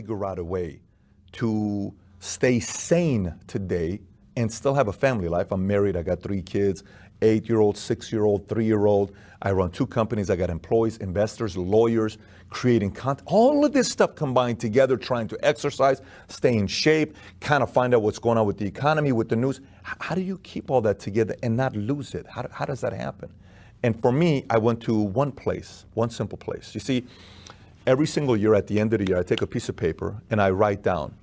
figure out a way to stay sane today and still have a family life? I'm married, I got three kids, eight year old, six year old, three year old. I run two companies, I got employees, investors, lawyers, creating content, all of this stuff combined together, trying to exercise, stay in shape, kind of find out what's going on with the economy, with the news. How do you keep all that together and not lose it? How, how does that happen? And for me, I went to one place, one simple place. You see, every single year at the end of the year, I take a piece of paper and I write down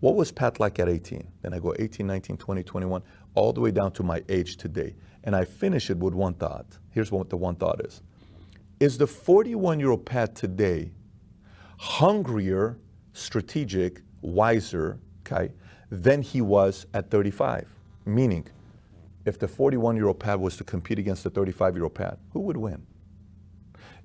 what was Pat like at 18? Then I go 18, 19, 20, 21, all the way down to my age today. And I finish it with one thought. Here's what the one thought is. Is the 41 year old Pat today hungrier, strategic, wiser, okay, than he was at 35? Meaning, if the 41 year old Pat was to compete against the 35 year old Pat, who would win?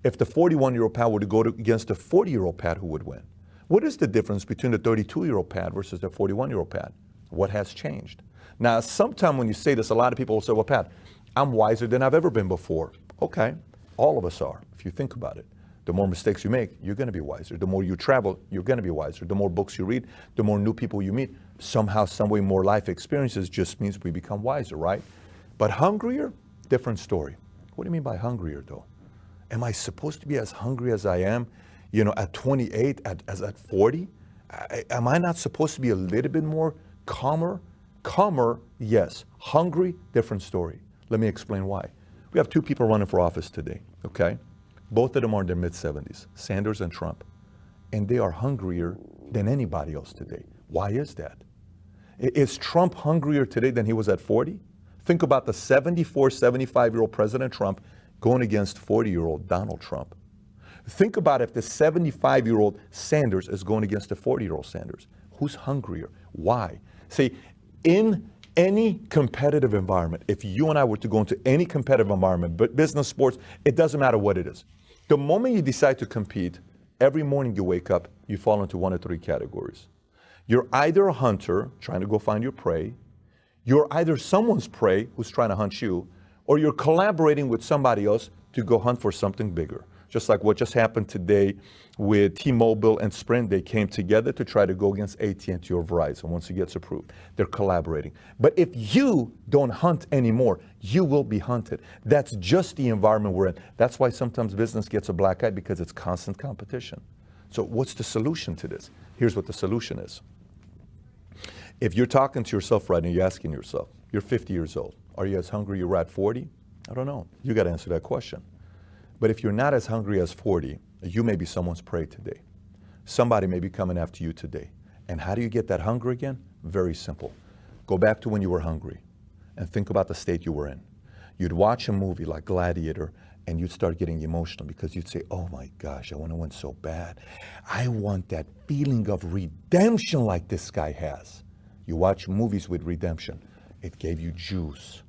If the 41 year old Pat were to go to, against the 40 year old Pat, who would win? What is the difference between the 32 year old Pat versus the 41 year old Pat? What has changed? Now, sometimes when you say this, a lot of people will say, well, Pat, I'm wiser than I've ever been before. Okay, all of us are, if you think about it. The more mistakes you make, you're going to be wiser. The more you travel, you're going to be wiser. The more books you read, the more new people you meet. Somehow, some way, more life experiences just means we become wiser, right? But hungrier, different story. What do you mean by hungrier, though? Am I supposed to be as hungry as I am, you know, at 28, at, as at 40? I, am I not supposed to be a little bit more calmer? Calmer, yes. Hungry, different story. Let me explain why. We have two people running for office today, okay? Both of them are in their mid 70s, Sanders and Trump. And they are hungrier than anybody else today. Why is that? Is Trump hungrier today than he was at 40? Think about the 74, 75 year old President Trump going against 40 year old Donald Trump. Think about if the 75 year old Sanders is going against the 40 year old Sanders. Who's hungrier? Why? See, in any competitive environment, if you and I were to go into any competitive environment, but business, sports, it doesn't matter what it is. The moment you decide to compete, every morning you wake up, you fall into one of three categories. You're either a hunter trying to go find your prey, you're either someone's prey who's trying to hunt you, or you're collaborating with somebody else to go hunt for something bigger just like what just happened today with T-Mobile and Sprint. They came together to try to go against AT&T or Verizon once it gets approved. They're collaborating. But if you don't hunt anymore, you will be hunted. That's just the environment we're in. That's why sometimes business gets a black eye because it's constant competition. So what's the solution to this? Here's what the solution is. If you're talking to yourself right now, you're asking yourself, you're 50 years old. Are you as hungry you were at 40? I don't know. You got to answer that question. But if you're not as hungry as 40, you may be someone's prey today. Somebody may be coming after you today. And how do you get that hunger again? Very simple. Go back to when you were hungry and think about the state you were in. You'd watch a movie like Gladiator and you'd start getting emotional because you'd say, oh my gosh, I want to win so bad. I want that feeling of redemption like this guy has. You watch movies with redemption. It gave you juice.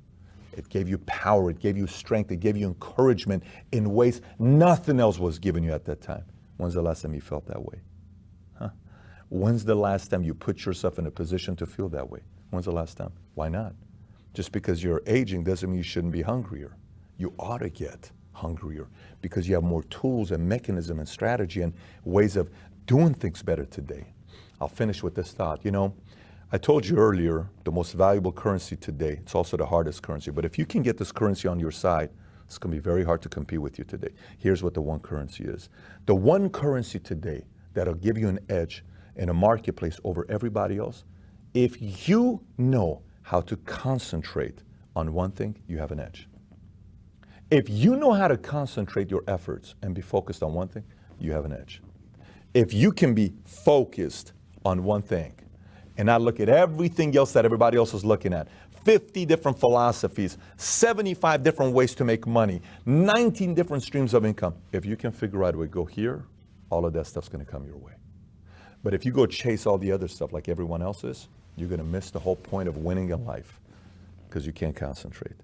It gave you power. It gave you strength. It gave you encouragement in ways nothing else was given you at that time. When's the last time you felt that way? Huh? When's the last time you put yourself in a position to feel that way? When's the last time? Why not? Just because you're aging doesn't mean you shouldn't be hungrier. You ought to get hungrier because you have more tools and mechanism and strategy and ways of doing things better today. I'll finish with this thought. You know, I told you earlier, the most valuable currency today, it's also the hardest currency, but if you can get this currency on your side, it's going to be very hard to compete with you today. Here's what the one currency is. The one currency today that'll give you an edge in a marketplace over everybody else, if you know how to concentrate on one thing, you have an edge. If you know how to concentrate your efforts and be focused on one thing, you have an edge. If you can be focused on one thing, and I look at everything else that everybody else is looking at. 50 different philosophies, 75 different ways to make money, 19 different streams of income. If you can figure out a way go here, all of that stuff's going to come your way. But if you go chase all the other stuff like everyone else is, you're going to miss the whole point of winning in life because you can't concentrate.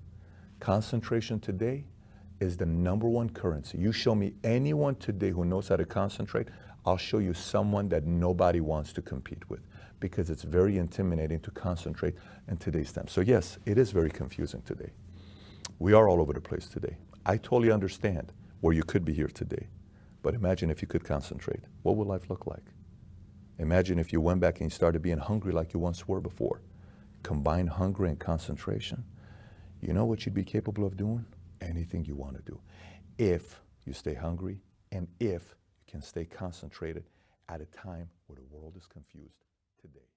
Concentration today is the number one currency. You show me anyone today who knows how to concentrate, I'll show you someone that nobody wants to compete with because it's very intimidating to concentrate in today's time. So yes, it is very confusing today. We are all over the place today. I totally understand where you could be here today. But imagine if you could concentrate. What would life look like? Imagine if you went back and you started being hungry like you once were before. Combine hunger and concentration. You know what you'd be capable of doing? Anything you want to do. If you stay hungry and if you can stay concentrated at a time where the world is confused today.